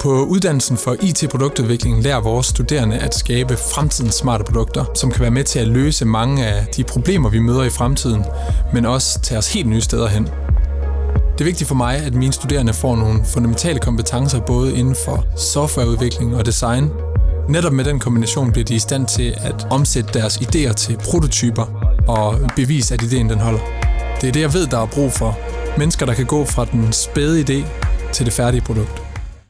På uddannelsen for IT-produktudvikling lærer vores studerende at skabe fremtidens smarte produkter, som kan være med til at løse mange af de problemer, vi møder i fremtiden, men også tage os helt nye steder hen. Det er vigtigt for mig, at mine studerende får nogle fundamentale kompetencer både inden for softwareudvikling og design. Netop med den kombination bliver de i stand til at omsætte deres idéer til prototyper og bevise, at ideen den holder. Det er det, jeg ved, der er brug for. Mennesker, der kan gå fra den spæde idé til det færdige produkt.